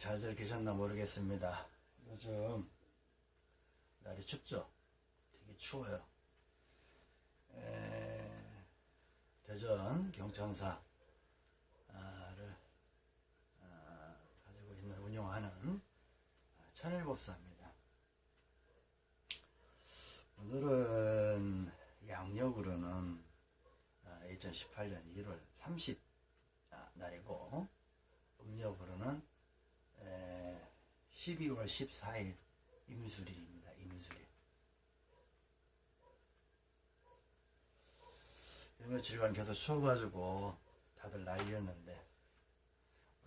잘들 계셨나 모르겠습니다. 요즘 날이 춥죠? 되게 추워요. 에, 대전 경천사를 아, 가지고 있는 운영하는 천일법사입니다. 오늘은 양력으로는 2018년 1월 30 날이고 음력으로는 12월 14일 임수일입니다. 임수일. 이 며칠간 계속 추워가지고 다들 난리였는데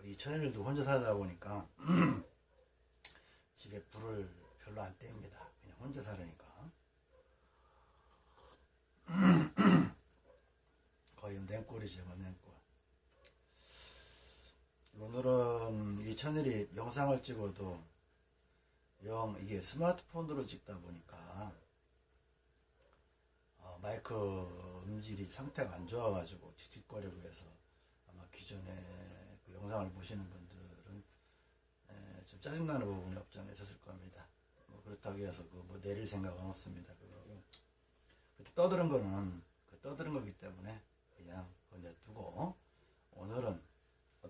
우리 천일도 혼자 살다 보니까 집에 불을 별로 안 뗍니다. 그냥 혼자 살으니까. 거의 냉골이죠, 뭐 냉골. 오늘은 이 천일이 영상을 찍어도 영 이게 스마트폰으로 찍다 보니까 어, 마이크 음질이 상태가 안 좋아가지고 틱틱거리고 해서 아마 기존에 그 영상을 보시는 분들은 에, 좀 짜증나는 부분이 없지 않아 있었을 겁니다. 뭐 그렇다고 해서 그 뭐 내릴 생각은 없습니다. 그거 그때 떠드는 거는 그 떠드는 거기 때문에 그냥 그거 내두고 오늘은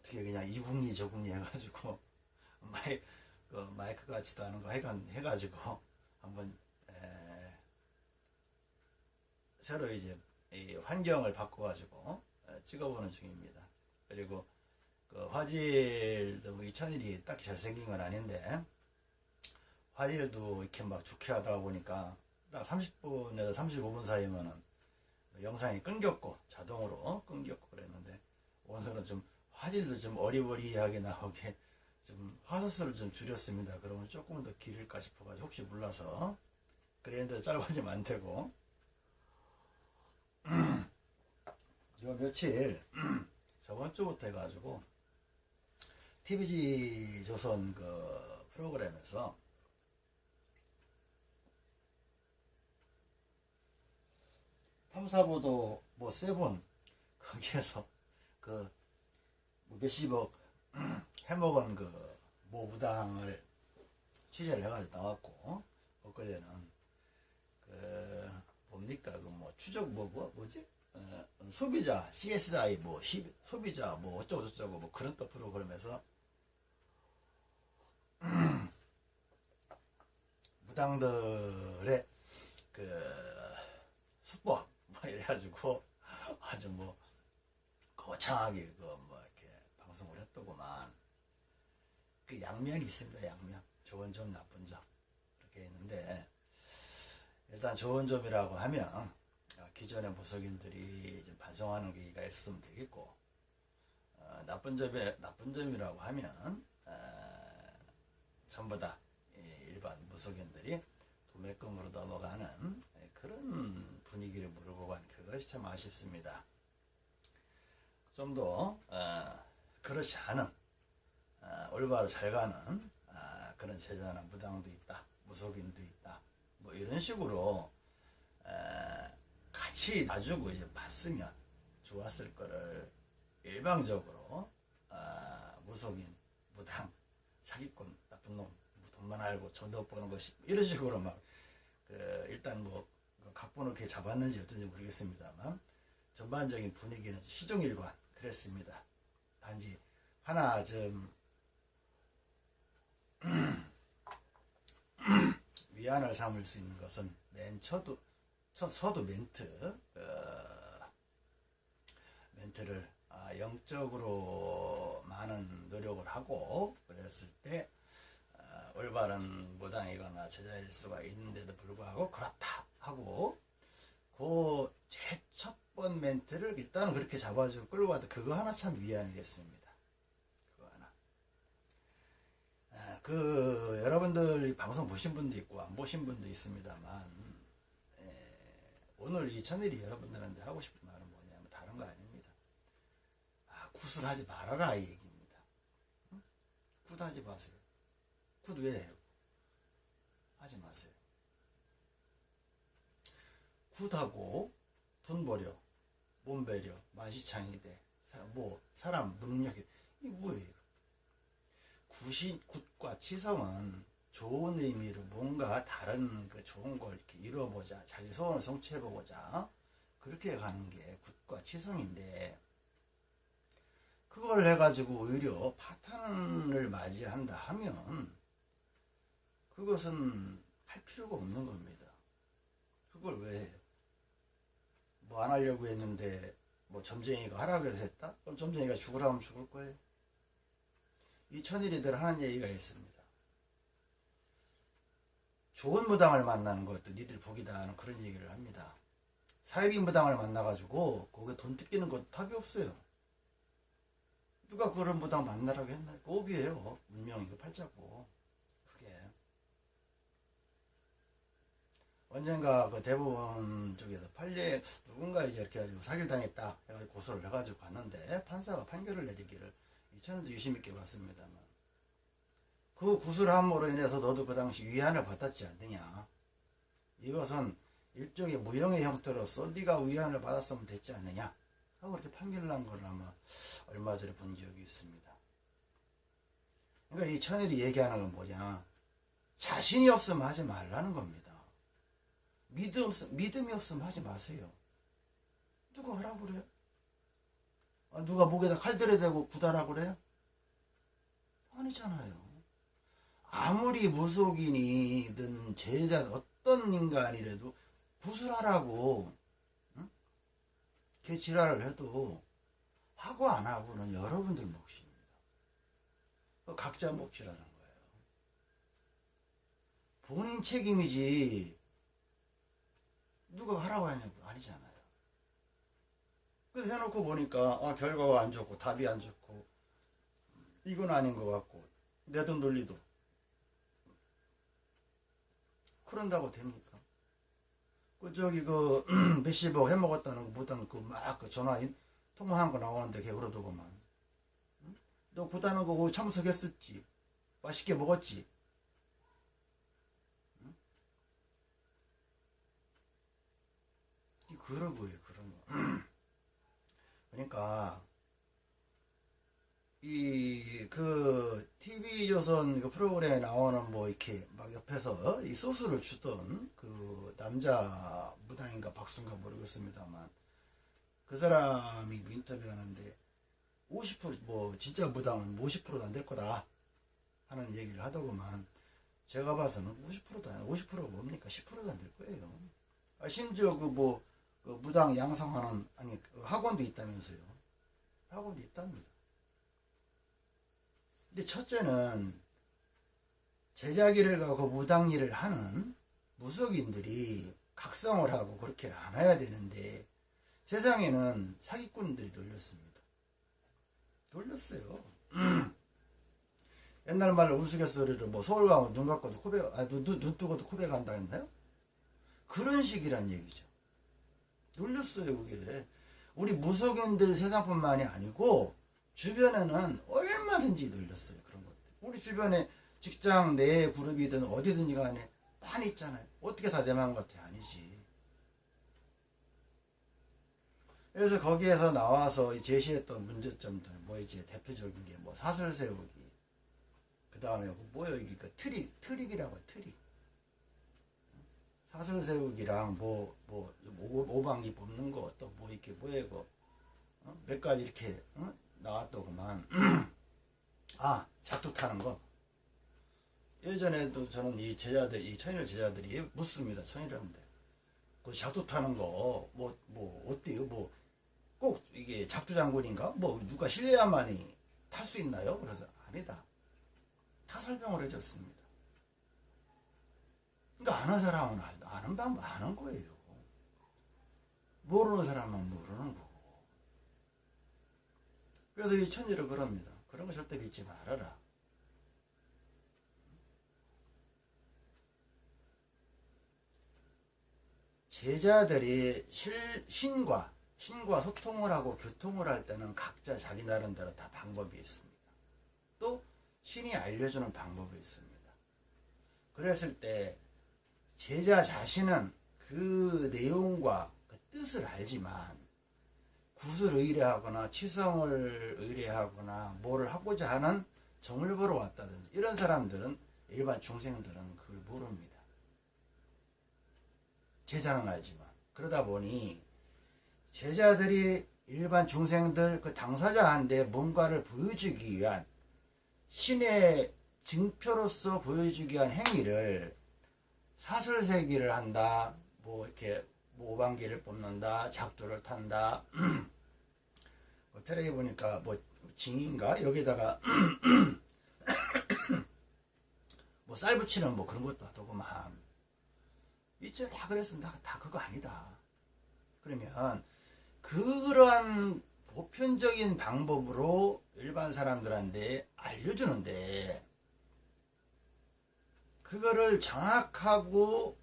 어떻게 그냥 이 궁리 저 궁리 해가지고 마이 그 마이크 같지도 않은 거 해가, 해가지고 한번 에, 새로 이제 이 환경을 바꿔가지고 에, 찍어보는 중입니다. 그리고 그 화질도 뭐 이 천일이 딱히 잘생긴 건 아닌데 화질도 이렇게 막 좋게 하다 보니까 딱 30분에서 35분 사이면은 영상이 끊겼고 자동으로 끊겼고 그랬는데 오늘은 좀 화질도 좀 어리버리하게 나오게 좀 화소수를 좀 줄였습니다. 그러면 조금 더 길을까 싶어가지고 혹시 몰라서 그랬는데 짧아지면 안 되고 요 며칠 저번 주부터 해가지고 TVG 조선 그 프로그램에서 탐사보도 뭐 세본 거기에서 그 몇십억 해먹은 그 모부당을 취재를 해가지고 나왔고 엊그제는 그 뭡니까? 그 뭐 추적 뭐, 뭐 뭐지? 어, 소비자 CSI 뭐 시, 소비자 뭐 어쩌고 저쩌고 뭐 그런 또 프로그램에서 무당들의 그 수법 뭐 이래가지고 아주 뭐 거창하게 그뭐 했더구만. 그 양면이 있습니다 양면. 좋은 점 나쁜 점. 이렇게 있는데 일단 좋은 점이라고 하면 기존의 무속인들이 좀 반성하는 계기가 있으면 되겠고 어, 나쁜 점이 나쁜 점이라고 하면 어, 전부 다 일반 무속인들이 도매금으로 넘어가는 그런 분위기를 몰고 간 그것이 참 아쉽습니다. 좀더 어, 그렇지 않은 어, 올바로 잘 가는 어, 그런 제자나 무당도 있다, 무속인도 있다, 뭐 이런 식으로 같이 놔주고 이제 봤으면 좋았을 거를 일방적으로 무속인, 무당, 사기꾼, 나쁜 놈, 돈만 알고 전도 버는 것이 이런 식으로 막 그 일단 뭐 각본을 이렇게 잡았는지 어떤지 모르겠습니다만 전반적인 분위기는 시종일관 그랬습니다. 단지 하나 좀 위안을 삼을 수 있는 것은 맨 첫도 첫 서두 멘트 어, 멘트를 아, 영적으로 많은 노력을 하고 그랬을 때 어, 올바른 무당이거나 제자일 수가 있는데도 불구하고 그렇다 하고 그 제첫 번 멘트를 일단은 그렇게 잡아주고 끌고 와도 그거 하나 참 위안이겠습니다. 그거 하나. 아, 그 여러분들 방송 보신 분도 있고 안 보신 분도 있습니다만 에, 오늘 이 천일이 여러분들한테 하고 싶은 말은 뭐냐면 다른 거 아닙니다. 아, 굿을 하지 말아라 이 얘기입니다. 응? 굿 하지 마세요. 굿 왜 해요? 하지 마세요. 굿하고 돈 버려, 몸 버려, 만신창이 돼, 사, 뭐 사람 무능력이 이게 뭐예요? 굿이, 굿과 치성은 좋은 의미로 뭔가 다른 그 좋은 걸 이렇게 이뤄보자. 자기 소원을 성취해보고자. 그렇게 가는 게 굿과 치성인데, 그걸 해가지고 오히려 파탄을 맞이한다 하면, 그것은 할 필요가 없는 겁니다. 그걸 왜 해요? 뭐 안 하려고 했는데, 뭐 점쟁이가 하라고 해서 했다? 그럼 점쟁이가 죽으라면 죽을 거예요. 이 천일이들 하는 얘기가 있습니다. 좋은 무당을 만나는 것도 니들 복이다 하는 그런 얘기를 합니다. 사이비 무당을 만나가지고 거기에 돈 뜯기는 것도 답이 없어요. 누가 그런 무당 만나라고 했나? 오비예요. 운명이고 팔자고. 그게. 언젠가 그 대법원 쪽에서 판례 누군가 이제 이렇게 해가지고 사기를 당했다 해가지고 고소를 해가지고 갔는데 판사가 판결을 내리기를 저는 유심 있게 봤습니다만 그 구술함으로 인해서 너도 그 당시 위안을 받았지 않느냐. 이것은 일종의 무형의 형태로서 네가 위안을 받았으면 됐지 않느냐 하고 그렇게 판결을 한 걸 아마 얼마 전에 본 기억이 있습니다. 그러니까 이 천일이 얘기하는 건 뭐냐. 자신이 없으면 하지 말라는 겁니다 믿음, 믿음이 없으면 하지 마세요 누가 하라고 그래요? 아, 누가 목에다 칼들에 대고 구달하고 그래요? 아니잖아요. 아무리 무속인이든 제자 어떤 인간이라도 구슬하라고 응? 걔 지랄을 해도 하고 안 하고는 여러분들 몫입니다. 그 각자 몫이라는 거예요. 본인 책임이지 누가 하라고 하냐고 아니잖아요. 그래서 해놓고 보니까 아, 결과가 안 좋고 답이 안 좋고 이건 아닌 것 같고 내 돈 돌리도 그런다고 됩니까? 그 저기 그 몇십억 해먹었다는 거 무당 그막 그 전화 통화한 거 나오는데 걔 그러더구만 응? 너 구다는 거 참석했었지 맛있게 먹었지 응? 거예요 그런 거. 그러니까 이 그 TV 조선 그 프로그램에 나오는 뭐 이렇게 막 옆에서 이 소스를 주던 그 남자 무당인가 박수인가 모르겠습니다만 그 사람이 인터뷰하는데 50%뭐 진짜 무당은 50%도 안 될 거다 하는 얘기를 하더구만. 제가 봐서는 50%도 안 50%가 뭡니까? 10%도 안 될 거예요. 아, 심지어 그 뭐 그 무당 양성하는 아니 그 학원도 있다면서요. 학원도 있답니다. 근데 첫째는 제자기를 가고 무당 일을 하는 무속인들이 각성을 하고 그렇게 안 해야 되는데 세상에는 사기꾼들이 놀렸습니다. 놀렸어요. 옛날 말로 우스갯소리로 뭐 서울 가면 눈 감고도 코베 아, 눈, 눈, 눈 뜨고도 코베 간다 했나요? 그런 식이란 얘기죠. 놀렸어요, 그게. 우리 무속인들 세상뿐만이 아니고, 주변에는 얼마든지 놀렸어요, 그런 것들. 우리 주변에 직장 내 그룹이든 어디든지 간에 많이 있잖아요. 어떻게 다 내만 같아? 아니지. 그래서 거기에서 나와서 제시했던 문제점들, 뭐 이제 대표적인 게 뭐 사슬 세우기, 그 다음에 뭐예요, 이게 그 트릭, 트릭이라고 해, 트릭. 사슬 세우기랑 뭐, 뭐, 오방기 뽑는 거, 또 뭐 이렇게 뭐야, 이거, 어? 몇 가지 이렇게, 어? 나왔더구만. 아, 작두 타는 거. 예전에도 저는 이 제자들, 이 천일 제자들이 묻습니다. 천일한테. 그 작두 타는 거, 뭐, 뭐, 어때요? 뭐, 꼭 이게 작두 장군인가? 뭐, 누가 실례야만이 탈 수 있나요? 그래서 아니다. 다 설명을 해줬습니다. 그러니까 아는 사람은 아는 방법 아는 거예요. 모르는 사람은 모르는 거고. 그래서 이 천지를 그럽니다. 그런 거 절대 믿지 말아라. 제자들이 실, 신과 신과 소통을 하고 교통을 할 때는 각자 자기 나름대로 다 방법이 있습니다. 또 신이 알려주는 방법이 있습니다. 그랬을 때 제자 자신은 그 내용과 그 뜻을 알지만 굿을 의뢰하거나 치성을 의뢰하거나 뭐를 하고자 하는 정을 보러 왔다든지 이런 사람들은 일반 중생들은 그걸 모릅니다. 제자는 알지만 그러다 보니 제자들이 일반 중생들 그 당사자한테 뭔가를 보여주기 위한 신의 증표로서 보여주기 위한 행위를 사슬세기를 한다 뭐 이렇게 뭐 오방기를 뽑는다 작두를 탄다. 뭐 테레비 보니까 뭐 징인가? 여기다가 뭐 쌀 붙이는 뭐 그런 것도 하더구만. 이제 다 그랬어 다, 다 그거 아니다. 그러면 그러한 보편적인 방법으로 일반 사람들한테 알려주는데 그거를 정확하고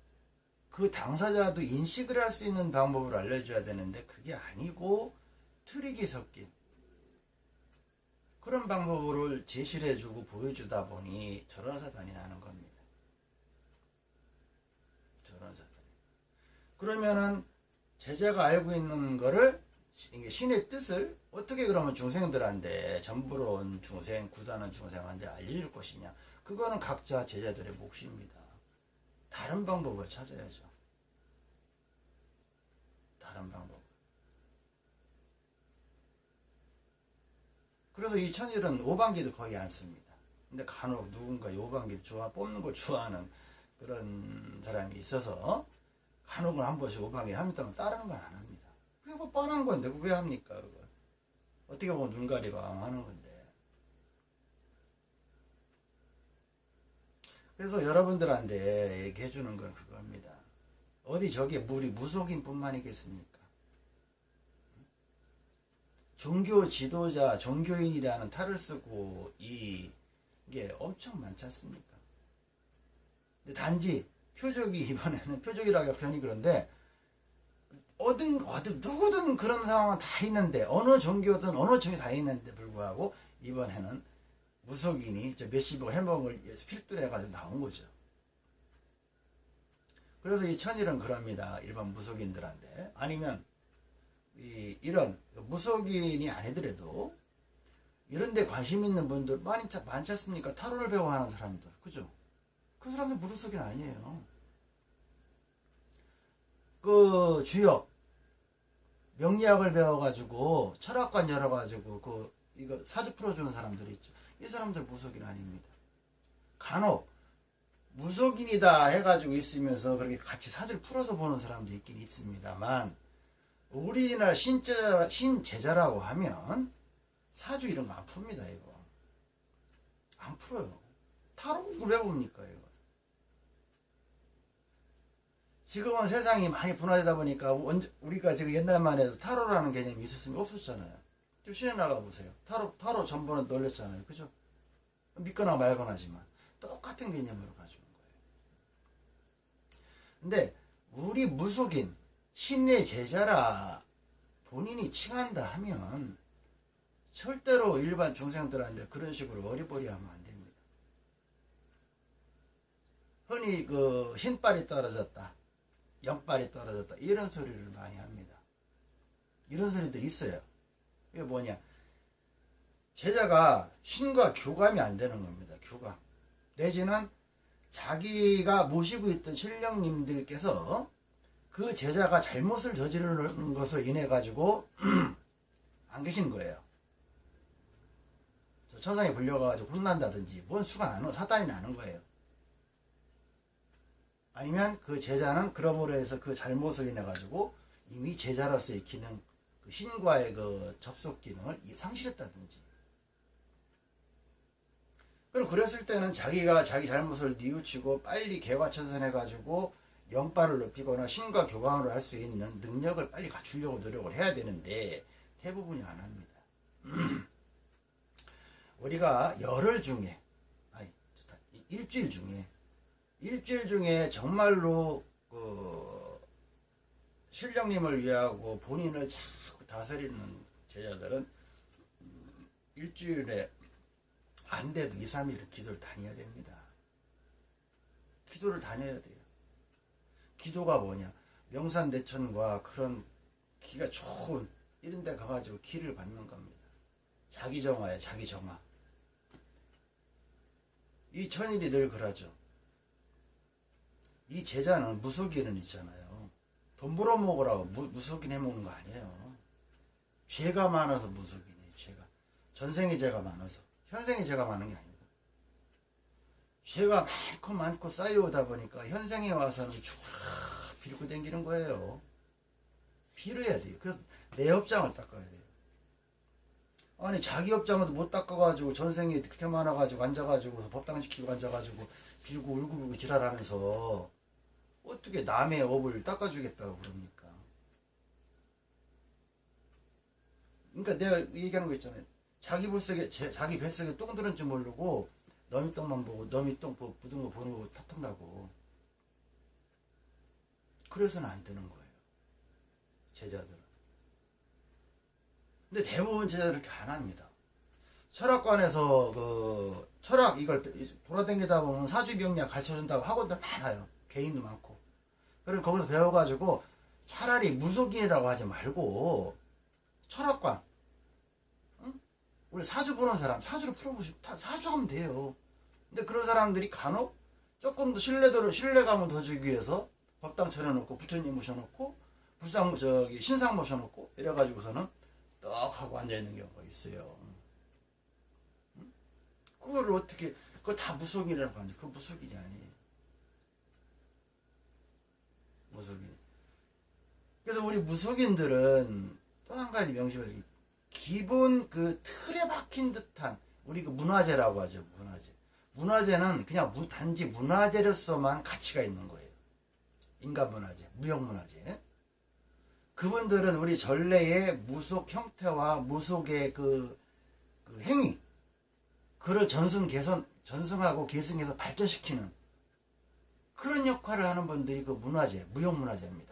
그 당사자도 인식을 할 수 있는 방법으로 알려줘야 되는데 그게 아니고 트릭이 섞인 그런 방법을 제시를 해주고 보여주다 보니 저런 사단이 나는 겁니다. 저런 사단. 그러면은 제자가 알고 있는 거를 신의 뜻을 어떻게 그러면 중생들한테 전부로 온 중생, 구다는 중생한테 알려줄 것이냐? 그거는 각자 제자들의 몫입니다. 다른 방법을 찾아야죠. 다른 방법. 그래서 이 천일은 오방기도 거의 안 씁니다. 근데 간혹 누군가 이 오방기를 좋아, 뽑는 걸 좋아하는 그런 사람이 있어서 간혹은 한 번씩 오방기 합니다만 다른 건 안 합니다. 그게 뭐 뻔한 건데 왜 합니까? 그거. 어떻게 보면 눈 가리고 하는 건데. 그래서 여러분들한테 얘기해 주는 건 그겁니다. 어디 저게 물이 무속인 뿐만 이겠습니까? 종교 지도자, 종교인이라는 탈을 쓰고 이, 이게 엄청 많지 않습니까? 단지 표적이 이번에는 표적이라고 표현이 그런데 어든 어든 누구든 그런 상황은 다 있는데 어느 종교든 어느 종교 다 있는데 불구하고 이번에는 무속인이 저 몇십억 해먹을 필두를 해가지고 나온 거죠. 그래서 이 천일은 그럽니다. 일반 무속인들한테. 아니면, 이, 이런 무속인이 아니더라도, 이런 데 관심 있는 분들 많이, 많지 않습니까? 타로를 배워하는 사람들. 그죠? 그 사람들 무속인 아니에요. 그, 주역, 명리학을 배워가지고, 철학관 열어가지고, 그, 이거 사주 풀어주는 사람들이 있죠. 이 사람들 무속인 아닙니다. 간혹 무속인이다 해가지고 있으면서 그렇게 같이 사주를 풀어서 보는 사람도 있긴 있습니다만 우리나라 신제자, 신제자라고 하면 사주 이런 거 안 풉니다 이거. 안 풀어요. 타로를 왜 봅니까 이거? 지금은 세상이 많이 분화되다 보니까 우리가 지금 옛날만 해도 타로라는 개념이 있었으면 없었잖아요 좀 시내 나가 보세요. 타로, 타로 전번에 널렸잖아요. 그죠? 믿거나 말거나지만. 똑같은 개념으로 가지고 거예요. 근데, 우리 무속인, 신의 제자라 본인이 칭한다 하면, 절대로 일반 중생들한테 그런 식으로 어리버리 하면 안 됩니다. 흔히 그, 흰발이 떨어졌다. 영발이 떨어졌다. 이런 소리를 많이 합니다. 이런 소리들이 있어요. 이게 뭐냐? 제자가 신과 교감이 안 되는 겁니다. 교감. 내지는 자기가 모시고 있던 신령님들께서 그 제자가 잘못을 저지르는 것을 인해 가지고 안 계신 거예요. 천상에 불려가지고 혼난다든지 뭔 수가 나는 사단이 나는 거예요. 아니면 그 제자는 그러므로 해서 그 잘못을 인해 가지고 이미 제자로서의 기능 그 신과의 그 접속 기능을 상실했다든지. 그럼 그랬을 때는 자기가 자기 잘못을 뉘우치고 빨리 개과천선해 가지고 영빨을 높이거나 신과 교감을 할 수 있는 능력을 빨리 갖추려고 노력을 해야 되는데 대부분이 안 합니다. 우리가 열흘 중에, 아니, 좋다. 일주일 중에, 일주일 중에 정말로 그 신령님을 위하고 본인을 잘 다스리는 제자들은 일주일에 안 돼도 2, 3일은 기도를 다녀야 됩니다. 기도를 다녀야 돼요. 기도가 뭐냐? 명산대천과 그런 기가 좋은 이런 데 가가지고 기를 받는 겁니다. 자기 정화에 자기 정화. 이 천일이 늘 그러죠. 이 제자는 무속인은 있잖아요. 돈 벌어먹으라고 무, 무속인 해먹는 거 아니에요. 죄가 많아서 무속인이에요. 죄가. 전생에 죄가 많아서. 현생에 죄가 많은 게 아니고. 죄가 많고 많고 쌓여오다 보니까 현생에 와서는 죽으라 빌고 댕기는 거예요. 빌어야 돼요. 그래서 내 업장을 닦아야 돼요. 아니 자기 업장도 못 닦아가지고 전생에 그렇게 많아가지고 앉아가지고 법당시키고 앉아가지고 빌고 울고 불고 지랄하면서 어떻게 남의 업을 닦아주겠다고 그럽니까? 그러니까 내가 얘기하는 거 있잖아요. 자기 뱃속에 제- 자기 뱃속에 똥 들은 줄 모르고 너미 똥만 보고 너미 똥 보- 묻은 거 보는 거 탓한다고. 그래서는 안 되는 거예요. 제자들은. 근데 대부분 제자들 이렇게 안 합니다. 철학관에서 그 철학 이걸 돌아다니다 보면 사주경략 가르쳐준다고 학원들 많아요. 개인도 많고. 그리고 거기서 배워가지고 차라리 무속인이라고 하지 말고 철학관. 응? 우리 사주 보는 사람 사주를 풀어보시고 다 사주하면 돼요. 근데 그런 사람들이 간혹 조금 더 신뢰도를 신뢰감을 더 주기 위해서 법당 차려놓고 부처님 모셔놓고 불상 저기 신상 모셔놓고 이래가지고서는 떡 하고 앉아 있는 경우가 있어요. 응? 그거를 어떻게 그거 다 무속인이라고 하는데 그 무속인이 아니에요. 무속인. 그래서 우리 무속인들은 또 한 가지 명심해서 기본 그 틀에 박힌 듯한 우리 그 문화재라고 하죠 문화재. 문화재는 그냥 무- 단지 문화재로서만 가치가 있는 거예요. 인간 문화재, 무형 문화재. 그분들은 우리 전래의 무속 형태와 무속의 그, 그 행위, 그를 전승 개선, 전승하고 계승해서 발전시키는 그런 역할을 하는 분들이 그 문화재, 무형 문화재입니다.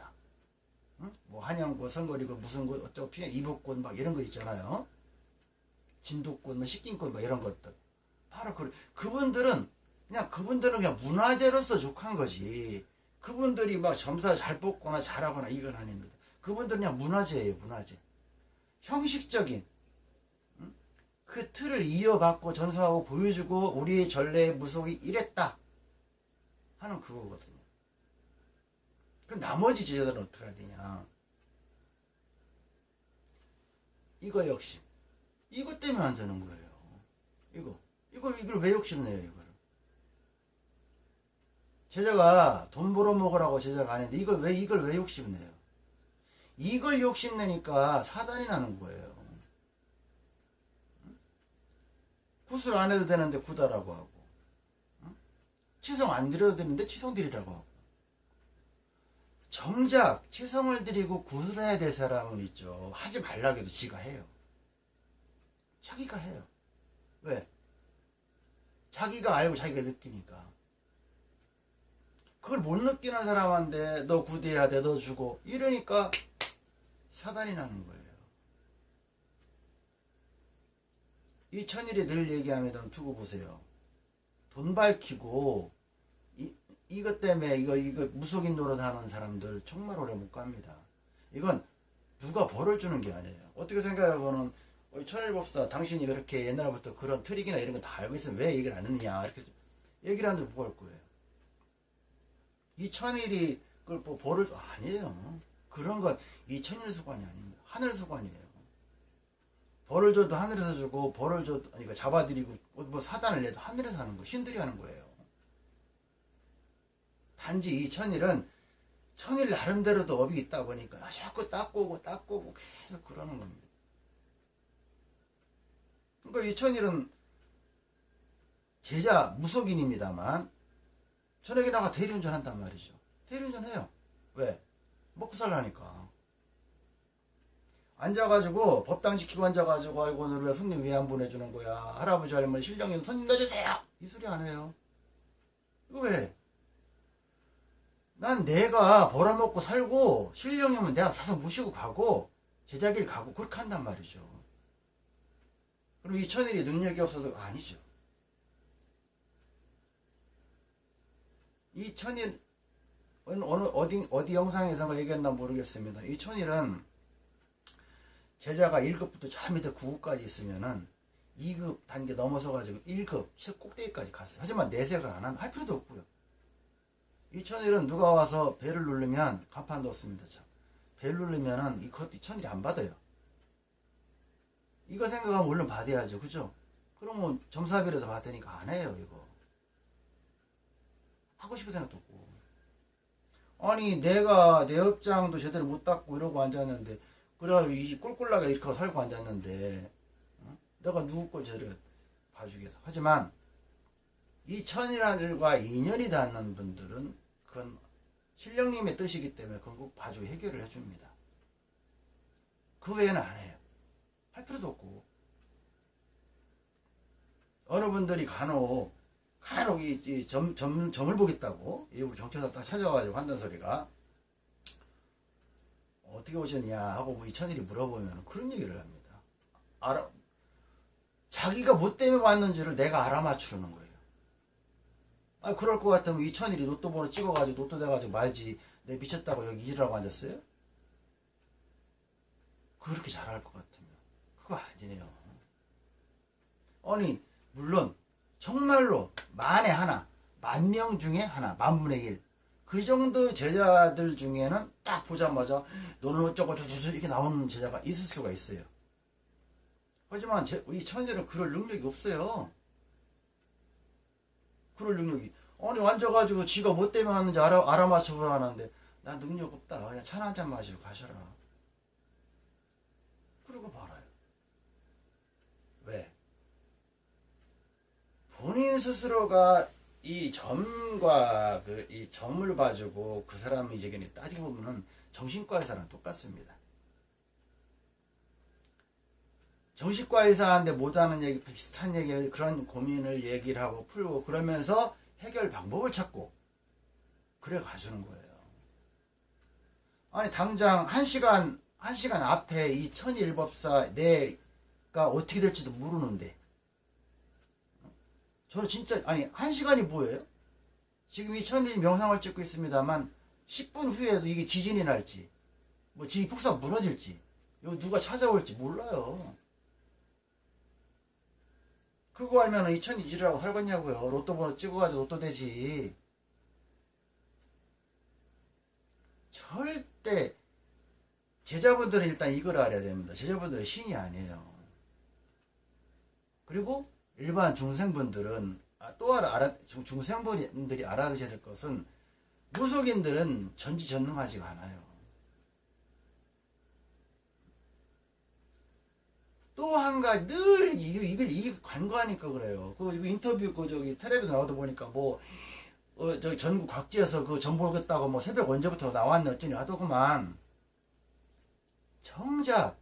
응? 뭐 한양꽃, 선거리고 무슨 꽃, 어쩌고 피해 이북꽃 막 이런 거 있잖아요. 진도꽃, 뭐 식긴꽃 뭐 이런 것들. 바로 그 그분들은 그냥 그분들은 그냥 문화재로서 족한 거지. 그분들이 막 점사 잘 뽑거나 잘하거나 이건 아닙니다. 그분들은 그냥 문화재예요, 문화재. 형식적인 응? 그 틀을 이어받고 전수하고 보여주고 우리의 전래의 무속이 이랬다 하는 그거거든요. 그 나머지 제자들은 어떻게 해야 되냐? 이거 역시 이것 때문에 안 되는 거예요. 이거 이거 이걸 왜 욕심내요 이거를? 제자가 돈 벌어 먹으라고 제자가 안 했는데 이걸 왜 이걸 왜 욕심내요? 이걸 욕심내니까 사단이 나는 거예요. 굿을 안 해도 되는데 구다라고 하고 치성 안 드려도 되는데 치성 드리라고 하고 정작 치성을 드리고 굿을 해야 될 사람은 있죠. 하지 말라고 해도 지가 해요. 자기가 해요. 왜? 자기가 알고 자기가 느끼니까. 그걸 못 느끼는 사람한테 너 구대해야 돼, 너 주고 이러니까 사단이 나는 거예요. 이 천일이 늘 얘기하면 두고 보세요. 돈 밝히고 이, 이것 때문에 이거 이거 무속인 노릇 하는 사람들 정말 오래 못 갑니다. 이건 누가 벌을 주는 게 아니에요. 어떻게 생각해보면 어, 천일법사 당신이 그렇게 옛날부터 그런 트릭이나 이런 거 다 알고 있으면 왜 얘기를 안 했느냐 이렇게 얘기를 하는데 뭐할 거예요. 이 천일이 그걸 뭐 벌을 줘- 아니에요. 그런 건 이 천일 수관이 아닙니다. 하늘 수관이에요. 벌을 줘도 하늘에서 주고 벌을 줘도 아니 그 잡아들이고 뭐 사단을 내도 하늘에서 하는 거 신들이 하는 거예요. 단지 이 천일은 천일 나름대로도 업이 있다 보니까 자꾸 닦고 닦고 오고 계속 그러는 겁니다. 그러니까 이 천일은 제자 무속인입니다만 저녁에 나가 대리운전 한단 말이죠. 대리운전 해요. 왜? 먹고 살라니까. 앉아가지고 법당 지키고 앉아가지고 아이고 오늘 왜 손님 왜 안 보내주는 거야 할아버지 할머니 신령님 손님 넣어주세요 이 소리 안 해요 이거 왜? 난 내가 벌어먹고 살고 신령님은 내가 계속 모시고 가고 제자길 가고 그렇게 한단 말이죠 그럼 이 천일이 능력이 없어서 아니죠 이 천일 어느 어디 어디 영상에서 얘기했나 모르겠습니다 이 천일은 제자가 1급부터 저 밑에 9급까지 있으면은 2급 단계 넘어서 가지고 1급 최 꼭대기까지 갔어요. 하지만 내색을 안 하면 할 필요도 없고요. 이 천일은 누가 와서 배를 누르면 간판도 없습니다. 참. 배를 누르면은 이것도 이 천일이 안 받아요. 이거 생각하면 얼른 받아야죠. 그죠? 그러면 점사비라도 받으니까 안 해요, 이거. 하고 싶은 생각도 없고. 아니, 내가 내 업장도 제대로 못 닦고 이러고 앉았는데, 그래가지고 이 꿀꿀나게 이렇게 살고 앉았는데, 어? 내가 누구 걸 제대로 봐주겠어. 하지만, 이 일과 인연이 닿는 분들은, 그건 신령님의 뜻이기 때문에 그건 꼭 봐주고 해결을 해줍니다. 그 외에는 안 해요. 할 필요도 없고. 어느 분들이 간혹, 간혹 이, 이 점, 점, 점을 보겠다고, 일부 정처사 딱 찾아와가지고 한다는 소리가, 어떻게 오셨냐 하고 뭐 이천일이 물어보면 그런 얘기를 합니다. 알아, 자기가 뭐 때문에 왔는지를 내가 알아맞추는 거예요. 아, 그럴 것 같으면 이천일이 로또 번호 찍어가지고 로또 돼가지고 말지, 내 미쳤다고 여기 일하고 앉았어요? 그렇게 잘할 것 같으면. 그거 아니에요. 아니, 물론, 정말로 만에 하나, 만 명 중에 하나, 만분의 일. 그 정도 제자들 중에는 딱 보자마자 너는 어쩌고 저쩌고 이렇게 나오는 제자가 있을 수가 있어요. 하지만 제, 이 천일은 그럴 능력이 없어요. 그럴 능력이. 아니, 앉아가지고 지가 뭐 때문에 왔는지 알아, 알아맞혀보라 하는데, 나 능력 없다. 그냥 차 한 잔 마시고 가셔라. 그러고 말아요. 왜? 본인 스스로가 이 점과 그 이 점을 봐주고 그 이제 그냥 따지고 보면은 정신과 의사랑 똑같습니다. 정신과 의사한테 못하는 얘기, 비슷한 얘기를, 그런 고민을 얘기를 하고 풀고 그러면서 해결 방법을 찾고 그래 가주는 거예요. 아니, 당장 한 시간, 한 시간 앞에 이 천일법사 내가 어떻게 될지도 모르는데 저는 진짜 아니 한 시간이 뭐예요? 지금 이 천일 명상을 찍고 있습니다만 10분 후에도 이게 지진이 날지 뭐 지기 폭삭 무너질지 여기 누가 찾아올지 몰라요. 그거 알면 이 천이 지르라고 살겠냐고요. 로또 번호 찍어가지고 로또 되지. 절대 제자분들은 일단 이걸 알아야 됩니다. 제자분들은 신이 아니에요. 그리고 일반 중생분들은 아, 또 알아, 중생분들이 알아두셔야 될 것은 무속인들은 전지전능하지가 않아요. 또 한 가지 늘 이걸 이 관과하니까 그래요. 그 이거 인터뷰 그 저기 텔레비전 나와도 보니까 뭐 어, 저기 전국 각지에서 그 정보 오겠다고 뭐 새벽 언제부터 나왔네 어쩌니 하더구만 정작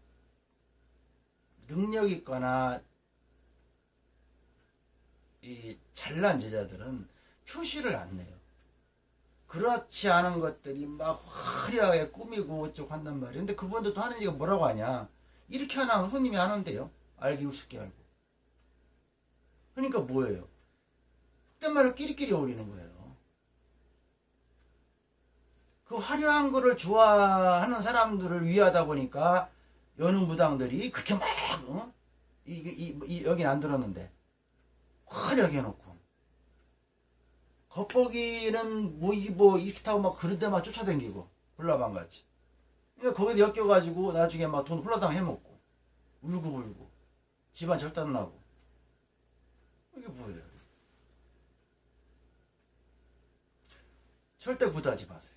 능력 있거나 이 잘난 제자들은 표시를 안 내요. 그렇지 않은 것들이 막 화려하게 꾸미고 어쩌고 한단 말이에요. 근데 그분들도 하는 얘기가 뭐라고 하냐. 이렇게 하나 하면 손님이 하는데요. 알기 우습게 알고. 그러니까 뭐예요? 그때 말을 끼리끼리 어울리는 거예요. 그 화려한 거를 좋아하는 사람들을 위하다 보니까 여느 무당들이 그렇게 막, 어? 이, 이, 이, 여긴 안 들었는데. 화려하게 해놓고. 겉보기는 뭐, 이, 뭐, 이렇게 타고 막 그런 데만 쫓아다니고. 불나방 같이. 그러니까 거기서 엮여가지고 나중에 막 돈 홀라당 해먹고. 울고불고. 집안 절단 나고. 이게 뭐예요? 절대 구다하지 마세요.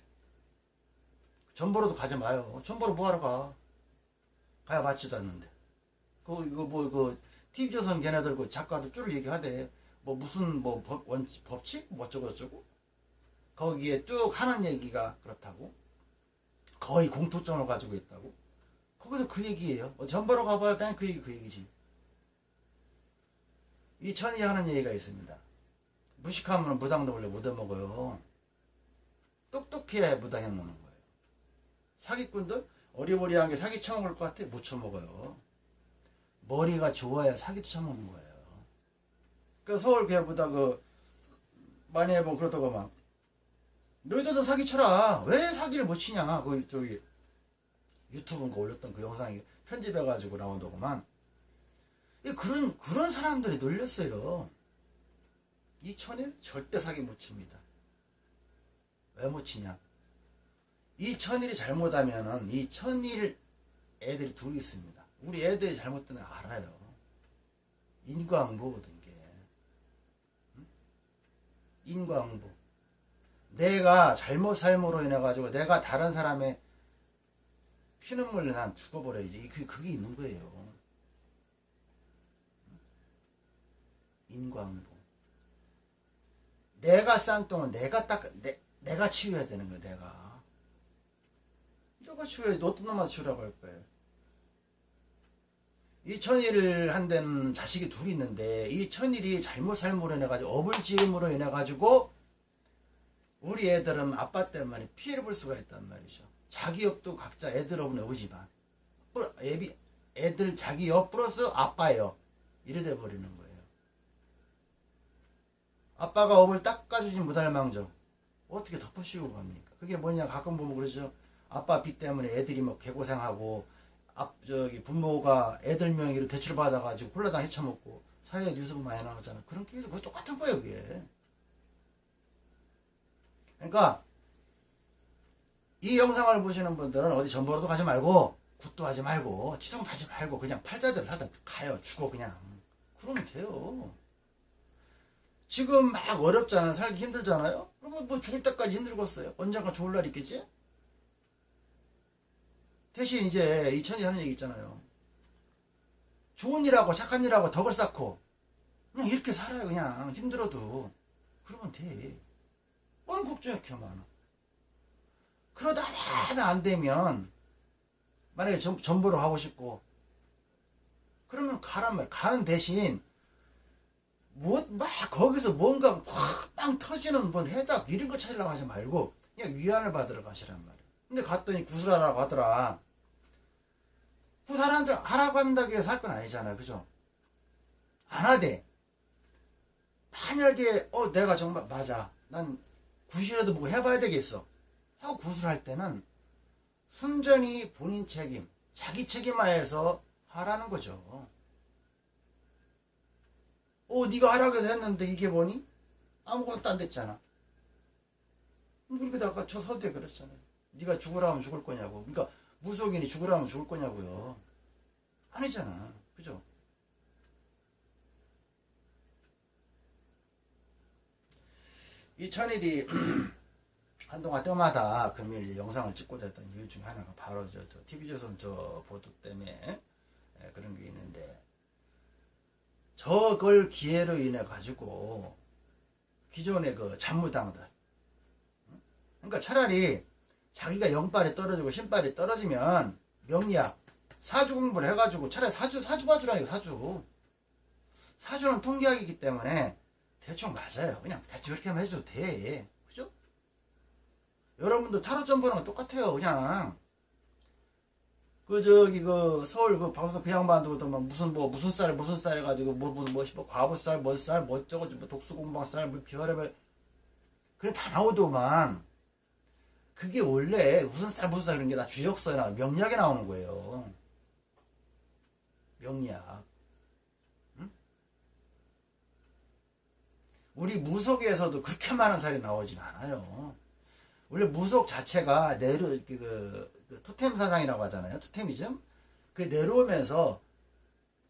전보로도 가지 마요. 전보로 뭐하러 가? 가야 맞지도 않는데. 그, 이거 뭐, 그, TV조선 걔네들 그 작가도 쭉 얘기하대. 뭐 무슨 뭐 법, 원칙, 법칙? 뭐 어쩌고 저쩌고? 거기에 쭉 하는 얘기가 그렇다고. 거의 공통점을 가지고 있다고. 거기서 그 얘기예요. 뭐 전보러 가봐야 그냥 그 얘기, 그 얘기지. 이 천이 하는 얘기가 있습니다. 무식하면 무당도 원래 못 해먹어요. 똑똑해야 무당 해 먹는 거예요. 사기꾼들 어리버리한 게 사기 쳐먹을 것 같아 못 쳐먹어요. 머리가 좋아야 사기도 쳐먹는 거예요. 그 서울 교회보다 그 많이 해보면 그렇다고 막 너희들도 사기 쳐라. 왜 사기를 못 치냐? 그 저기 유튜브인가 올렸던 그 영상이 편집해가지고 나온다고만. 이 그런 그런 사람들이 놀렸어요. 이 천일 절대 사기 못 칩니다. 왜 못 치냐? 이 천일이 잘못하면은 이 천일 애들이 둘이 있습니다. 우리 애들이 잘못된 거 알아요. 인과응보거든 게. 응? 인과응보. 내가 잘못 삶으로 인해 가지고 내가 다른 사람의 피눈물을 난 죽어버려야지. 그 그게 있는 거예요. 인과응보. 내가 싼 똥은 내가 딱 내, 내가 치워야 되는 거야. 내가. 내가 치워야지. 너 어떤 놈만 치우라고 할 거예요. 이 천일을 한 데는 자식이 둘이 있는데 이 천일이 잘못 삶으로 인해 가지고 어불지음으로 인해 가지고 우리 애들은 아빠 때문에 피해를 볼 수가 있단 말이죠. 자기 옆도 각자 애들 업은 오지만 애들 자기 옆 플러스 아빠요. 이래 돼 버리는 거예요. 아빠가 업을 닦아주지 못할 망정 어떻게 덮어씌우고 갑니까? 그게 뭐냐 가끔 보면 그러죠. 아빠 빚 때문에 애들이 뭐 개고생하고 앞 저기 부모가 애들 명의로 대출 받아가지고 콜라당 헤쳐먹고 사회 뉴스 보면 많이 나오잖아. 그런 케이스 그거 똑같은 거예요, 그게. 그러니까 이 영상을 보시는 분들은 어디 전보로도 가지 말고 굿도 하지 말고 치성도 하지 말고 그냥 팔자대로 살다 가요. 죽어 그냥. 그러면 돼요. 지금 막 어렵잖아요. 살기 힘들잖아요. 그러면 뭐 죽을 때까지 힘들겠어요. 언젠가 좋을 날 있겠지? 대신 이제 이천이 하는 얘기 있잖아요. 좋은 일하고 착한 일하고 덕을 쌓고 그냥 이렇게 살아요. 그냥 힘들어도 그러면 돼. 이렇게 많아. 그러다 하나 안 되면 만약에 전, 전보로 하고 싶고 그러면 가란 말 가는 대신 뭐 막 거기서 뭔가 확빵 터지는 뭔 해답 이런 거 찾으려고 하지 말고 그냥 위안을 받으러 가시란 말이야. 근데 갔더니 구슬하라고 하더라. 구슬한테 하라고 한다고 해서 할 건 아니잖아. 그죠? 안 하대. 만약에 어 내가 정말 맞아. 난 구실이라도 뭐 해봐야 되겠어. 하고 구슬할 때는 순전히 본인 책임, 자기 책임하에서 하라는 거죠. 어, 네가 하라고 해서 했는데 이게 뭐니? 아무것도 안 됐잖아. 그리고 아까 저 서두에 그랬잖아요. 네가 죽으라면 죽을 거냐고. 그러니까 무속인이 죽으라면 죽을 거냐고요. 아니잖아. 그죠? 이 천일이 한동안 때마다 금일 영상을 찍고자 했던 이유 중에 하나가 바로 저, 저 TV조선 저 보도 때문에 예, 그런 게 있는데 저걸 기회로 인해 가지고 기존의 그 잔무당들 그러니까 차라리 자기가 영빨이 떨어지고 신빨이 떨어지면 명리학 사주 공부를 해가지고 차라리 사주 사주 봐주라니까 사주. 사주는 통계학이기 때문에 대충 맞아요. 그냥 대충 하면 해줘도 돼. 그죠? 여러분도 타로 점 보는 건 똑같아요 그냥. 그 저기 그 서울 그 방송 그 양반도 막 무슨 뭐 무슨 쌀 무슨 쌀 해가지고 뭐 무슨 뭐, 뭐 과부쌀 뭐쌀 뭐 저거 뭐 독수공방쌀 뭐 별의별. 그래 다 나오더만. 그게 원래 무슨 쌀 무슨 쌀 그런 게 다 주역서나 명리학에 나오는 거예요. 명리학 우리 무속에서도 그렇게 많은 쌀이 나오진 않아요 원래 무속 자체가 내려 그, 그 토템 사상이라고 하잖아요. 토템이즘. 그 내려오면서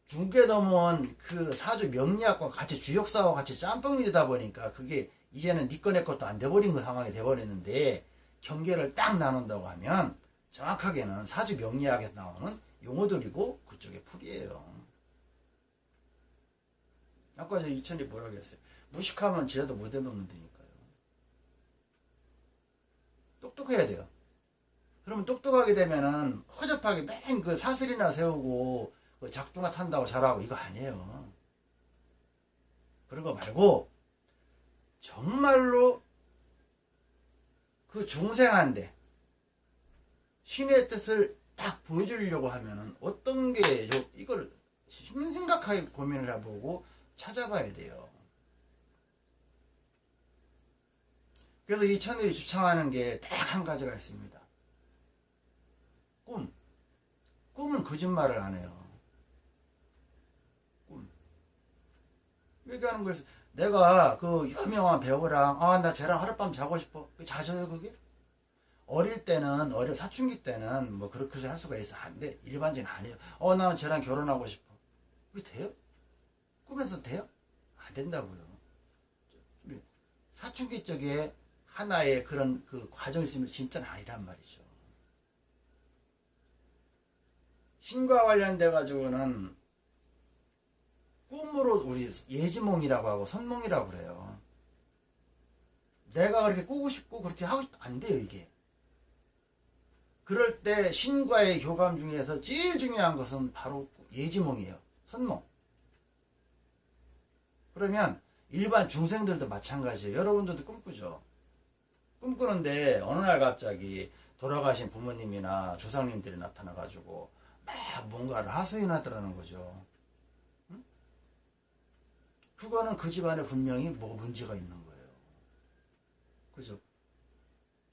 중계 넘어온 그 사주 명리학과 같이 주역사와 같이 짬뽕이다 보니까 그게 이제는 니꺼 내 것도 안 돼버린 그 상황이 돼버렸는데 경계를 딱 나눈다고 하면 정확하게는 사주 명리학에 나오는 용어들이고 그쪽에 풀이에요. 아까 저 이천이 뭐라고 했어요? 무식하면 지라도 못 해먹는 데니까요. 똑똑해야 돼요. 그러면 똑똑하게 되면은 허접하게 맨 그 사슬이나 세우고 그 작두나 탄다고 잘하고 이거 아니에요. 그런 거 말고 정말로 그 중생한데 신의 뜻을 딱 보여주려고 하면은 어떤 게 이걸 심각하게 고민을 해보고 찾아봐야 돼요. 그래서 이 천일이 주창하는 게 딱 한 가지가 있습니다. 꿈. 꿈은 거짓말을 안 해요. 얘기하는 거예요. 내가 그 유명한 배우랑 아 나 쟤랑 하룻밤 자고 싶어. 자줘요 그게? 어릴 때는 어릴 사춘기 때는 뭐 그렇게 할 수가 있어. 근데 일반적인 아니에요. 어 나는 쟤랑 결혼하고 싶어. 그게 돼요? 꿈에서 돼요? 안 된다고요. 사춘기 쪽에 하나의 그런 그 과정이 있으면 진짜는 아니란 말이죠. 신과 관련돼 가지고는 꿈으로 우리 예지몽이라고 하고 선몽이라고 그래요. 내가 그렇게 꾸고 싶고 그렇게 하고 싶, 안 돼요, 이게. 그럴 때 신과의 교감 중에서 제일 중요한 것은 바로 예지몽이에요. 선몽. 그러면 일반 중생들도 마찬가지예요. 여러분들도 꿈꾸죠. 꿈꾸는데 어느 날 갑자기 돌아가신 부모님이나 조상님들이 나타나가지고 막 뭔가를 하소연하더라는 거죠. 응? 그거는 그 집안에 분명히 뭐 문제가 있는 거예요. 그죠?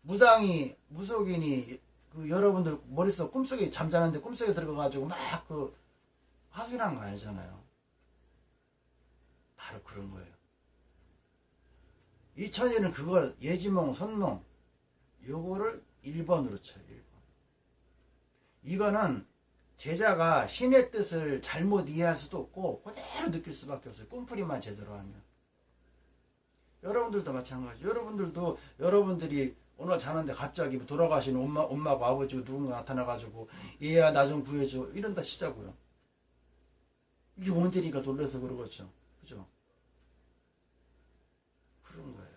무당이, 무속인이 그 여러분들 머릿속 꿈속에 잠자는데 꿈속에 들어가가지고 막 그 하소연한 거 아니잖아요. 바로 그런 거예요. 이 천일은 그걸 예지몽, 선몽 요거를 1번으로 쳐요. 1번. 이거는 제자가 신의 뜻을 잘못 이해할 수도 없고 그대로 느낄 수밖에 없어요. 꿈풀이만 제대로 하면. 여러분들도 마찬가지. 여러분들도 여러분들이 오늘 자는데 갑자기 돌아가신 엄마, 엄마고 아버지고 누군가 나타나가지고 얘야 나 좀 구해줘 이런다 치자고요. 이게 뭔데니까 놀라서 그러겠죠. 그죠? 그런 거예요.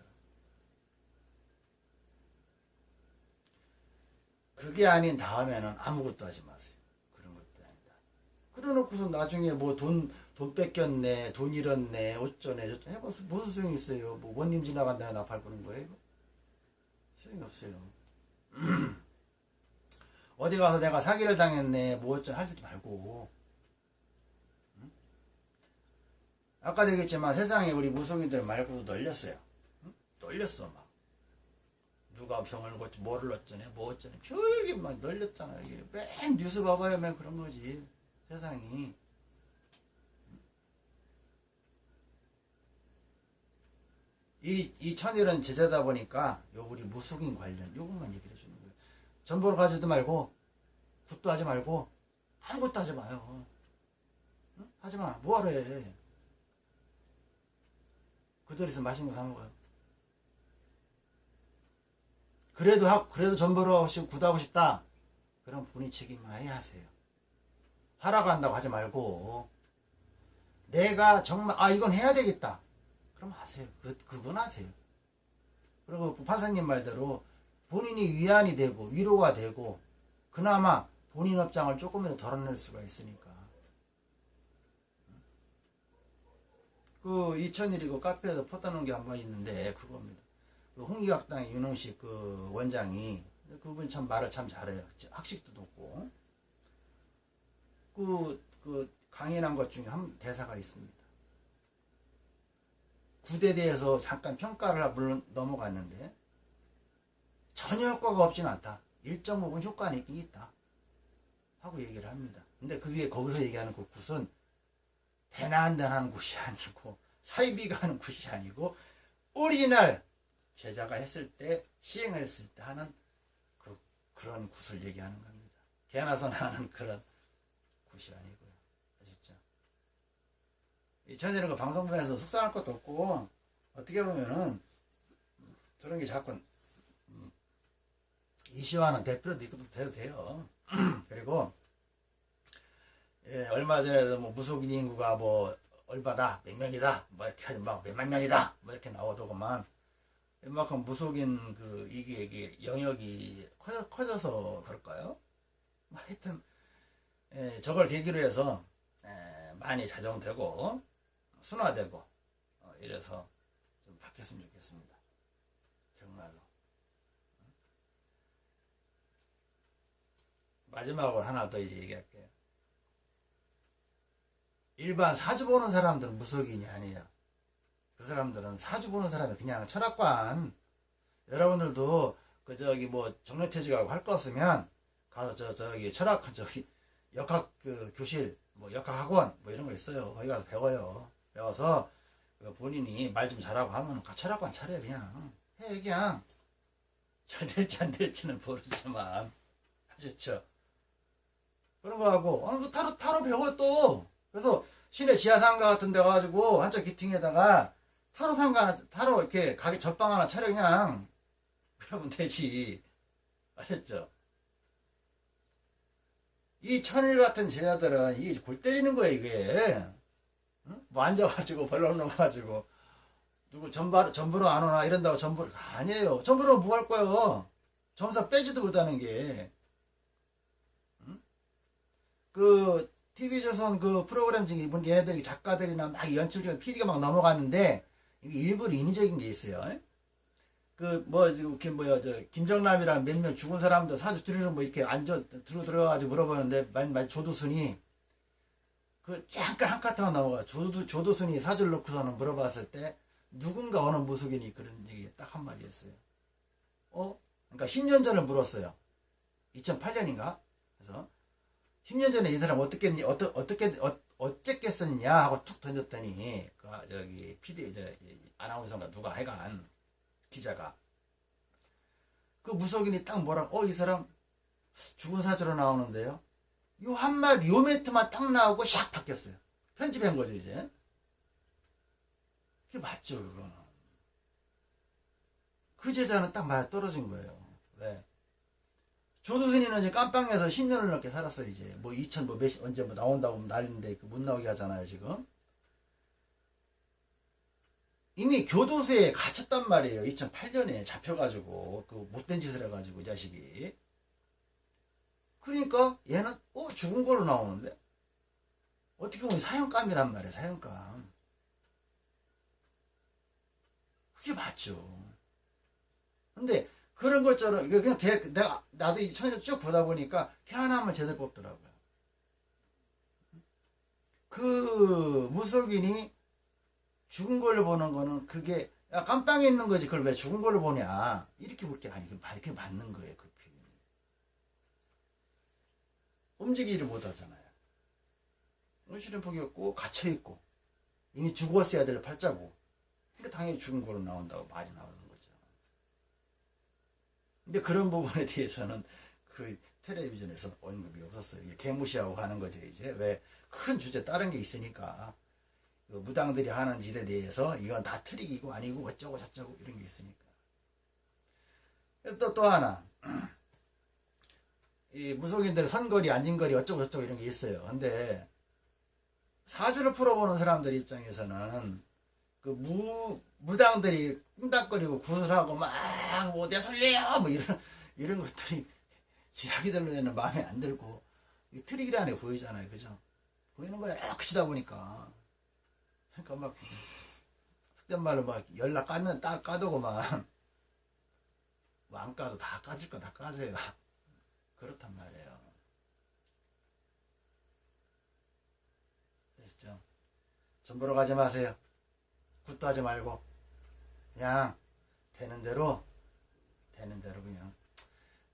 그게 아닌 다음에는 아무것도 하지 마세요. 그런 것도 아니다. 그래 놓고서 나중에 뭐 돈, 돈 뺏겼네, 돈 잃었네, 어쩌네, 저쩌네. 해봐서 무슨 소용이 있어요. 뭐 원님 지나간다고 나팔 부는 거예요, 이거? 소용이 없어요. 어디 가서 내가 사기를 당했네, 뭐 어쩌네 하지 말고. 응? 아까도 얘기했지만 세상에 우리 무속인들 말고도 널렸어요. 응? 널렸어, 막. 누가 병을 고치 뭐를 어쩌네 뭐 어쩌네. 별게 막 널렸잖아 이게 맨 뉴스 봐봐요 맨 그런 거지 세상이. 이, 이 천일은 제자다 보니까 요 우리 무속인 관련 요것만 얘기를 해주는 거예요. 전보로 가지도 말고 굿도 하지 말고 아무것도 하지 마요. 응? 하지마. 뭐하러 해? 그들에서 맛있는 거 사 먹어요 그래도 하, 그래도 하고 싶고 구하고 싶다. 그럼 본인 책임만해 하세요. 하라고 한다고 하지 말고 내가 정말 아 이건 해야 되겠다. 그럼 하세요. 그 그건 하세요. 그리고 판사님 말대로 본인이 위안이 되고 위로가 되고 그나마 본인 업장을 조금이라도 덜어낼 수가 있으니까. 그 이천일 이고 카페에서 퍼다놓은 게 한 번 있는데 그겁니다. 그 홍익학당의 윤홍식 그 원장이 그분 참 말을 참 잘해요. 학식도 높고 그, 그 강연한 것 중에 한 대사가 있습니다. 굿에 대해서 잠깐 평가를 물론 넘어갔는데 전혀 효과가 없진 않다. 일정 부분 효과는 있긴 있다. 하고 얘기를 합니다. 근데 그게 거기서 얘기하는 그 굿은 대단한 굿이 아니고 사이비가 하는 굿이 아니고 오리지널 제자가 했을 때 시행을 했을 때 하는 그 그런 굿을 얘기하는 겁니다. 개나서 나는 그런 굿이 아니고요. 아셨죠? 이 전에는 그 방송국에서 속상할 것도 없고 어떻게 보면은 저런 게 자꾸 이슈화는 될 필요도 있고 돼도 돼요. 그리고 예, 얼마 전에도 뭐 무속인 인구가 뭐 얼마다 몇 명이다 뭐 이렇게 막 몇만 명이다 뭐 이렇게 나오더구만 웬만큼 무속인 그 이게 영역이 커져, 커져 서 그럴까요? 뭐 하여튼 에, 저걸 계기로 해서 에, 많이 자정되고 순화되고 어, 이래서 좀 바뀌었으면 좋겠습니다. 정말로 마지막으로 하나 더 이제 얘기할게요. 일반 사주 보는 사람들은 무속인이 아니에요. 그 사람들은 사주 보는 사람이 그냥 철학관. 여러분들도 그 저기 뭐 정례퇴직하고 할 거 없으면 가서 저 저기 철학 저기 역학 그 교실 뭐 역학 학원 뭐 이런 거 있어요. 거기 가서 배워요. 배워서 그 본인이 말 좀 잘하고 하면 안 차려 그냥. 해 그냥. 잘 될지 안 될지는 모르지만. 아셨죠? 그런 거 하고. 어, 너 타로 타로 배워 또. 그래서 시내 지하상가 같은 데 가가지고 한쪽 기팅에다가 타로 상가 타로 이렇게 가게 전방 하나 차려 그냥. 그러면 되지. 아셨죠? 이 천일 같은 제자들은 이게 골 때리는 거야 이게. 응? 뭐 앉아가지고 벌러 놓아가지고. 누구 전부, 전부로 안 오나 이런다고 전부로 아니에요. 전부로 뭐 할 거예요? 점사 빼지도 못하는 게. 응? 그 TV조선 그 프로그램 중에 이분 얘네들이 작가들이나 막 연출 중에 PD가 막 넘어갔는데 일부러 인위적인 게 있어요 그뭐 이렇게 뭐야 저 김정남이랑 몇 명 죽은 사람들 사주 들으러 뭐 이렇게 앉아 들어 들어가지고 물어보는데 만, 만 조두순이 그 잠깐 한 카트만 넘어가 조두 조두순이 사주를 놓고서는 물어봤을 때 누군가 어느 무속인이 그런 얘기 딱 한마디 했어요. 어? 그러니까 10년 전에 물었어요. 2008년인가? 그래서 10년 전에 이 사람 어떻게 어떻게 어, 어쨌겠었냐 하고 툭 던졌더니 그 저기 PD 이제 아나운서가 누가 해간 기자가 그 무속인이 딱 뭐라 어이 사람 죽은 사주로 나오는데요. 요 한마디 요 멘트만 딱 나오고 샥 바뀌었어요. 편집한 거죠 이제. 그게 맞죠 그거는. 그 제자는 딱 맞아 떨어진 거예요. 왜 조두순이는 이제 깜빵에서 10년을 넘게 살았어요 이제. 뭐 2000 뭐 몇 언제 뭐 나온다고 하면 난리인데 그못 나오게 하잖아요 지금 이미 교도소에 갇혔단 말이에요. 2008년에 잡혀가지고 그 못된 짓을 해가지고 이 자식이. 그러니까 얘는 어 죽은 걸로 나오는데 어떻게 보면 사형감이란 말이에요. 사형감. 그게 맞죠. 근데 그런 것처럼 그냥 대, 내가 나도 이 천일 쭉 보다 보니까 걔 하나만 제대로 뽑더라고요. 그 무속인이 죽은 걸로 보는 거는 그게 야, 깜빵에 있는 거지. 그걸 왜 죽은 걸로 보냐. 이렇게 볼게 아니고 이렇게 맞는 거예요 그 표현이. 움직이지를 못하잖아요. 의실은폭이었고 갇혀있고 이미 죽었어야 될 팔자고. 그러니까 당연히 죽은 걸로 나온다고 말이 나오는 거죠. 근데 그런 부분에 대해서는 그 텔레비전에서 언급이 없었어요. 개무시하고 하는 거죠 이제. 왜 큰 주제 다른 게 있으니까. 그 무당들이 하는 짓에 대해서 이건 다 트릭이고 아니고 어쩌고 저쩌고 이런 게 있으니까. 또, 또 하나. 이 무속인들 선거리, 안진거리 어쩌고 저쩌고 이런 게 있어요. 근데 사주를 풀어보는 사람들 입장에서는 그 무, 무당들이 꿍닥거리고 구슬하고 막 뭐 내설래요 뭐 이런, 이런 것들이 지하기들로 는 마음에 안 들고 트릭이라는 게 보이잖아요. 그죠? 보이는 거야. 이렇게 치다 보니까. 그러니까 막 속된 말로 막 연락 까는 딱 까두고만 뭐안 까도 다 까질 거 다 까져요. 그렇단 말이에요. 아시죠? 전 보러 가지 마세요. 굿도 하지 말고 그냥 되는 대로 되는 대로 그냥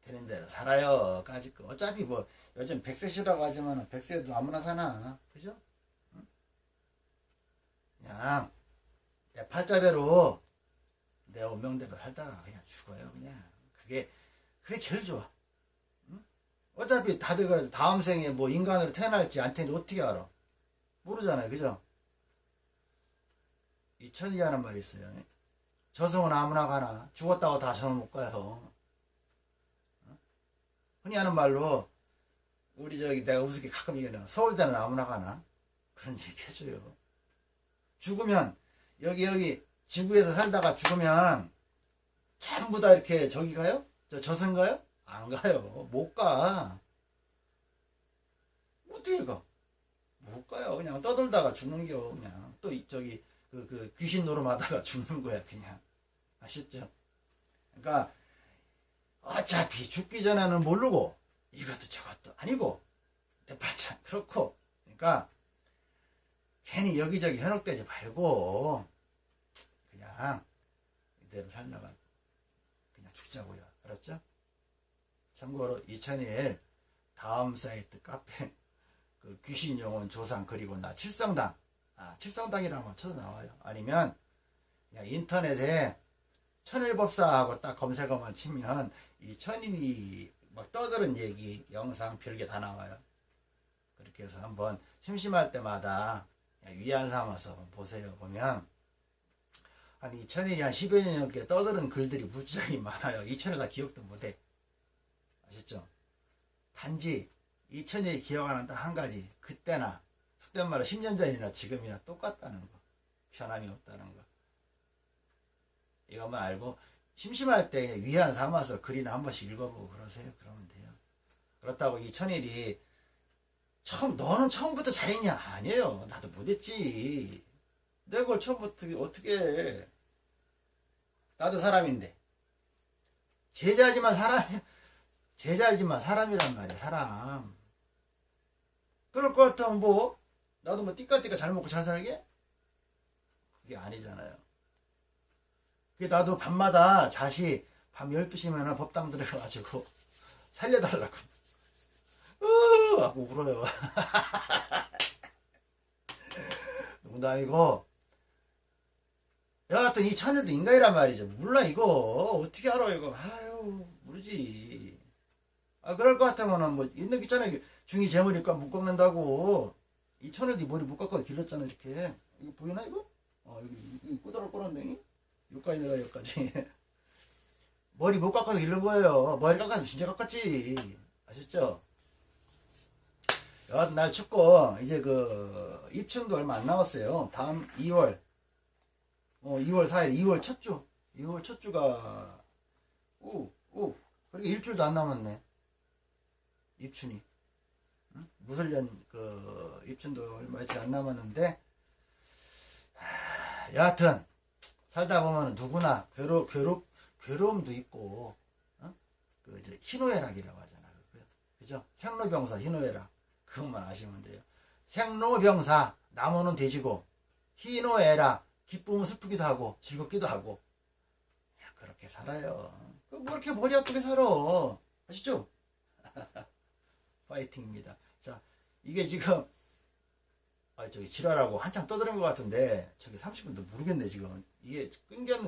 되는 대로 살아요. 까짓 거. 어차피 뭐 요즘 백세시라고 하지만 백세도 아무나 사나. 그죠? 그냥 내 팔자대로 내 운명대로 살다가 그냥 죽어요 그냥. 그게 그게 제일 좋아. 응? 어차피 다들 그러죠 다음 생에 뭐 인간으로 태어날지 안 태어날지 어떻게 알아? 모르잖아요 그죠? 이천이 하는 말이 있어요. 저승은 아무나 가나. 죽었다고 다 저승 못 가요. 흔히 하는 말로 우리 저기 내가 우습게 가끔 얘기하는 서울대는 아무나 가나. 그런 얘기 해줘요 죽으면 여기 여기 지구에서 살다가 죽으면 전부 다 이렇게 저기 가요? 저 저승 가요? 안 가요. 못 가. 어떻게 가? 못 가요. 그냥 떠돌다가 죽는겨. 그냥 또 저기 그, 그 귀신 노름하다가 죽는 거야. 그냥 아셨죠? 그러니까 어차피 죽기 전에는 모르고 이것도 저것도 아니고 대팔자 그렇고 그러니까 괜히 여기저기 현혹되지 말고 그냥 이대로 살다가 그냥 죽자고요. 알았죠? 참고로 2001 다음 사이트 카페 그 귀신 영혼 조상 그리고 나 칠성당 아, 칠성당이라고 쳐도 나와요. 아니면 그냥 인터넷에 천일법사하고 딱 검색어만 치면 이 천인이 막 떠드는 얘기, 영상, 별게 다 나와요. 그렇게 해서 한번 심심할 때마다 위안 삼아서 보세요. 보면 한 2000일이 한 10여 년 넘게 떠드는 글들이 무지하게 많아요. 2000일 다 기억도 못해. 아셨죠? 단지 2000일이 기억하는 딱 한 가지. 그때나 속된 말로 10년 전이나 지금이나 똑같다는 거. 변함이 없다는 거. 이것만 알고 심심할 때 위안 삼아서 글이나 한 번씩 읽어보고 그러세요. 그러면 돼요. 그렇다고 이 천일이 처음 너는 처음부터 잘했냐? 아니에요. 나도 못했지. 내가 그걸 처음부터 어떻게 해. 나도 사람인데. 제자지만 사람, 제자지만 사람이란 말이야, 사람. 그럴 것 같으면 뭐, 나도 뭐 띠까띠까 잘 먹고 잘 살게? 그게 아니잖아요. 그게 나도 밤마다 자시 밤 12시면 법당 들어가가지고 살려달라고. 으 하고 울어요. 농담이고, 여하튼 이 천일도 인간이란 말이죠. 몰라, 이거. 어떻게 알아, 이거. 아유, 모르지. 아, 그럴 것 같으면은 뭐, 있는 게 있잖아요. 중이 재물이니까 못 꺾는다고. 이 천일도 머리 못 깎아도 길렀잖아, 이렇게. 이거 보이나, 이거? 어, 여기, 꼬다로 꼬란댕이? 여기까지 내가 여기까지. 머리 못 깎아도 길른 거예요. 머리 깎아도 진짜 깎았지. 아셨죠? 여하튼 날 춥고, 이제 그, 입춘도 얼마 안 남았어요. 다음 2월. 어, 2월 4일, 2월 첫 주. 2월 첫 주가, 오, 오. 그렇게 일주일도 안 남았네. 입춘이. 응? 무술년, 그, 입춘도 얼마 채안 남았는데, 하, 여하튼, 살다 보면 누구나 괴로, 괴롭, 괴로움도 있고, 어? 그, 이제, 희노애락이라고 하잖아. 그, 그죠? 생로병사, 희노애락. 그것만 아시면 돼요. 생로병사, 나무는 돼지고, 희노애락, 기쁨은 슬프기도 하고, 즐겁기도 하고. 야, 그렇게 살아요. 뭐 이렇게 머리 아프게 살아. 아시죠? 파이팅입니다. 자, 이게 지금, 아, 저기 지랄하고 한참 떠드는 것 같은데, 저기 30분도 모르겠네, 지금. 이게 끊겼,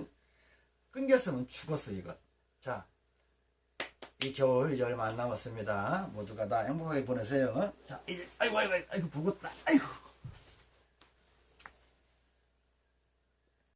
끊겼으면 죽었어, 이거. 자, 이 겨울 이제 얼마 안 남았습니다. 모두가 다 행복하게 보내세요. 자, 이제, 아이고, 아이고, 아이고, 부었다. 아이고.